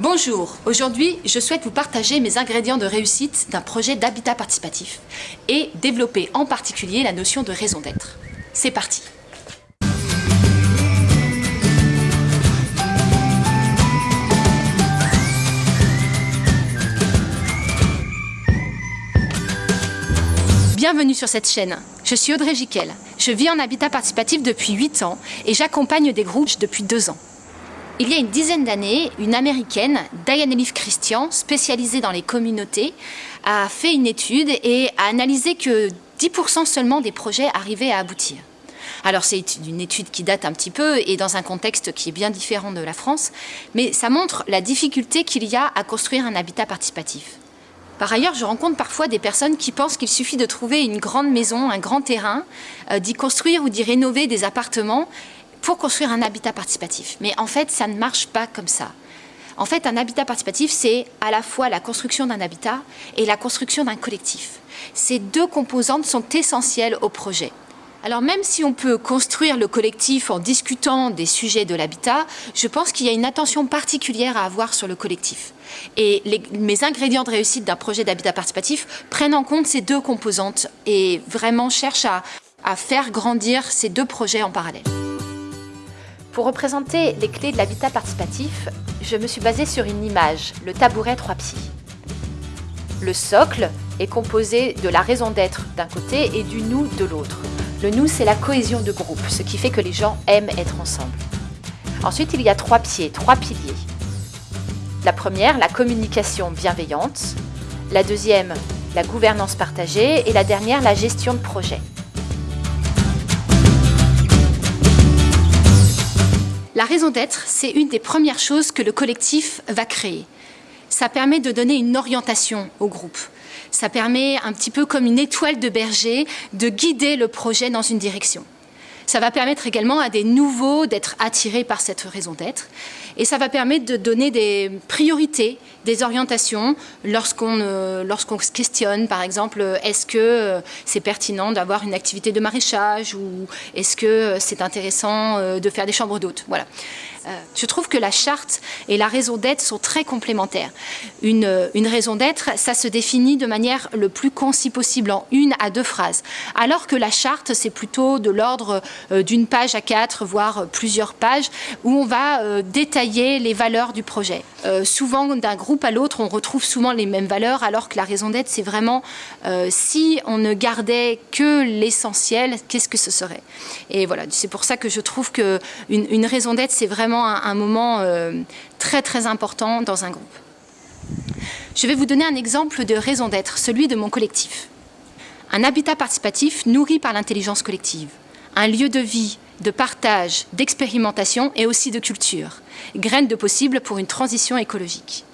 Bonjour, aujourd'hui je souhaite vous partager mes ingrédients de réussite d'un projet d'habitat participatif et développer en particulier la notion de raison d'être. C'est parti Bienvenue sur cette chaîne. Je suis Audrey Jiquel. Je vis en habitat participatif depuis 8 ans et j'accompagne des groupes depuis 2 ans. Il y a une dizaine d'années, une américaine, Diane Elif Christian, spécialisée dans les communautés, a fait une étude et a analysé que 10% seulement des projets arrivaient à aboutir. Alors c'est une étude qui date un petit peu et dans un contexte qui est bien différent de la France, mais ça montre la difficulté qu'il y a à construire un habitat participatif. Par ailleurs, je rencontre parfois des personnes qui pensent qu'il suffit de trouver une grande maison, un grand terrain, euh, d'y construire ou d'y rénover des appartements pour construire un habitat participatif. Mais en fait, ça ne marche pas comme ça. En fait, un habitat participatif, c'est à la fois la construction d'un habitat et la construction d'un collectif. Ces deux composantes sont essentielles au projet. Alors même si on peut construire le collectif en discutant des sujets de l'habitat, je pense qu'il y a une attention particulière à avoir sur le collectif. Et mes ingrédients de réussite d'un projet d'habitat participatif prennent en compte ces deux composantes et vraiment cherchent à faire grandir ces deux projets en parallèle. Pour représenter les clés de l'habitat participatif, je me suis basée sur une image, le tabouret trois pieds. Le socle est composé de la raison d'être d'un côté et du nous de l'autre. Le nous, c'est la cohésion de groupe, ce qui fait que les gens aiment être ensemble. Ensuite, il y a trois pieds, trois piliers. La première, la communication bienveillante. La deuxième, la gouvernance partagée. Et la dernière, la gestion de projet. La raison d'être, c'est une des premières choses que le collectif va créer. Ça permet de donner une orientation au groupe. Ça permet un petit peu comme une étoile de berger de guider le projet dans une direction. Ça va permettre également à des nouveaux d'être attirés par cette raison d'être. Et ça va permettre de donner des priorités, des orientations lorsqu'on euh, se questionne, par exemple, est-ce que euh, c'est pertinent d'avoir une activité de maraîchage ou est-ce que c'est intéressant euh, de faire des chambres d'hôtes? Voilà. Je trouve que la charte et la raison d'être sont très complémentaires. Une, une raison d'être, ça se définit de manière le plus concis possible, en une à deux phrases. Alors que la charte, c'est plutôt de l'ordre d'une page à quatre, voire plusieurs pages, où on va détailler les valeurs du projet. Souvent, d'un groupe à l'autre, on retrouve souvent les mêmes valeurs, alors que la raison d'être, c'est vraiment euh, si on ne gardait que l'essentiel, qu'est-ce que ce serait? Et voilà, c'est pour ça que je trouve qu'une une raison d'être, c'est vraiment un, moment euh, très très important dans un groupe. Je vais vous donner un exemple de raison d'être, celui de mon collectif. Un habitat participatif nourri par l'intelligence collective, un lieu de vie, de partage, d'expérimentation et aussi de culture, graine de possible pour une transition écologique.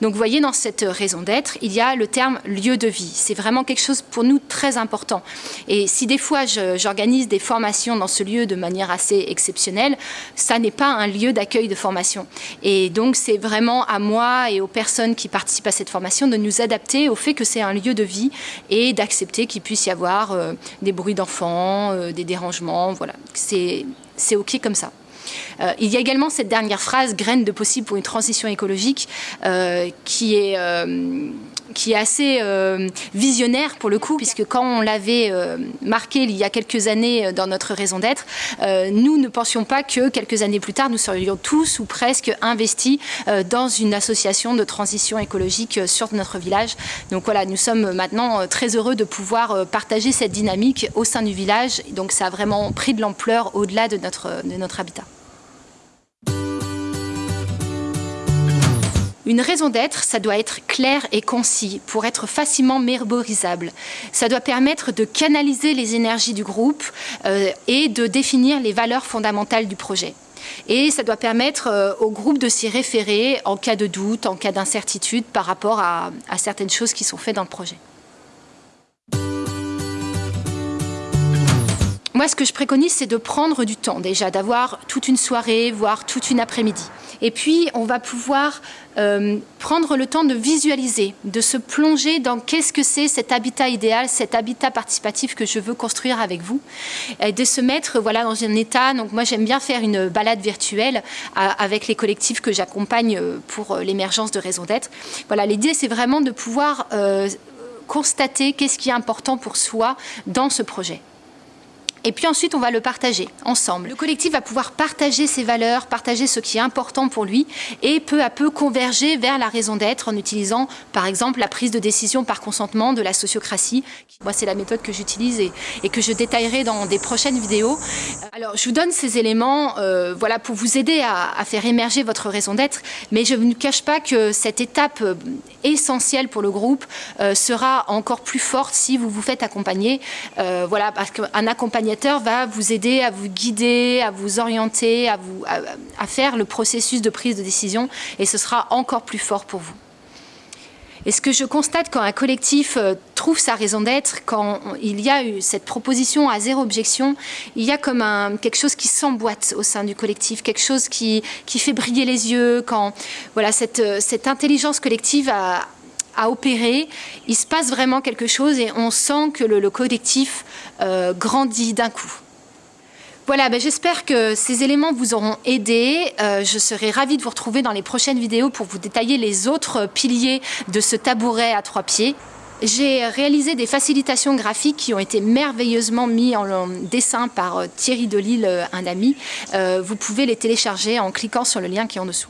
Donc vous voyez, dans cette raison d'être, il y a le terme lieu de vie. C'est vraiment quelque chose pour nous très important. Et si des fois j'organise des formations dans ce lieu de manière assez exceptionnelle, ça n'est pas un lieu d'accueil de formation. Et donc c'est vraiment à moi et aux personnes qui participent à cette formation de nous adapter au fait que c'est un lieu de vie et d'accepter qu'il puisse y avoir euh, des bruits d'enfants, euh, des dérangements. Voilà, c'est OK comme ça. Euh, il y a également cette dernière phrase, graine de possible pour une transition écologique, euh, qui est euh, qui est assez visionnaire pour le coup, puisque quand on l'avait marqué il y a quelques années dans notre raison d'être, nous ne pensions pas que quelques années plus tard, nous serions tous ou presque investis dans une association de transition écologique sur notre village. Donc voilà, nous sommes maintenant très heureux de pouvoir partager cette dynamique au sein du village. Donc ça a vraiment pris de l'ampleur au-delà de notre, de notre habitat. Une raison d'être, ça doit être clair et concis pour être facilement mémorisable. Ça doit permettre de canaliser les énergies du groupe euh, et de définir les valeurs fondamentales du projet. Et ça doit permettre euh, au groupe de s'y référer en cas de doute, en cas d'incertitude par rapport à certaines choses qui sont faites dans le projet. Moi, ce que je préconise, c'est de prendre du temps déjà, d'avoir toute une soirée, voire toute une après-midi. Et puis, on va pouvoir euh, prendre le temps de visualiser, de se plonger dans qu'est-ce que c'est cet habitat idéal, cet habitat participatif que je veux construire avec vous, et de se mettre voilà, dans un état. Donc moi, j'aime bien faire une balade virtuelle avec les collectifs que j'accompagne euh, pour euh, l'émergence de raison d'être. Voilà, l'idée, c'est vraiment de pouvoir constater qu'est-ce qui est important pour soi dans ce projet. Et puis ensuite, on va le partager ensemble. Le collectif va pouvoir partager ses valeurs, partager ce qui est important pour lui et peu à peu converger vers la raison d'être en utilisant, par exemple, la prise de décision par consentement de la sociocratie. Moi, c'est la méthode que j'utilise et, que je détaillerai dans des prochaines vidéos. Alors, je vous donne ces éléments euh, voilà, pour vous aider à, faire émerger votre raison d'être, mais je ne cache pas que cette étape euh, essentielle pour le groupe euh, sera encore plus forte si vous vous faites accompagner. voilà, parce qu'un accompagnateur va vous aider à vous guider, à vous orienter, à, vous, à, faire le processus de prise de décision et ce sera encore plus fort pour vous. Et ce que je constate quand un collectif euh, trouve sa raison d'être, quand il y a eu cette proposition à zéro objection, il y a comme quelque chose qui s'emboîte au sein du collectif, quelque chose qui, qui fait briller les yeux, quand voilà, cette, euh, cette intelligence collective a, à opérer, il se passe vraiment quelque chose et on sent que le, collectif euh, grandit d'un coup. Voilà, ben j'espère que ces éléments vous auront aidé. Euh, je serai ravie de vous retrouver dans les prochaines vidéos pour vous détailler les autres piliers de ce tabouret à trois pieds. J'ai réalisé des facilitations graphiques qui ont été merveilleusement mis en dessin par euh, Thierry Delille, un ami. vous pouvez les télécharger en cliquant sur le lien qui est en dessous.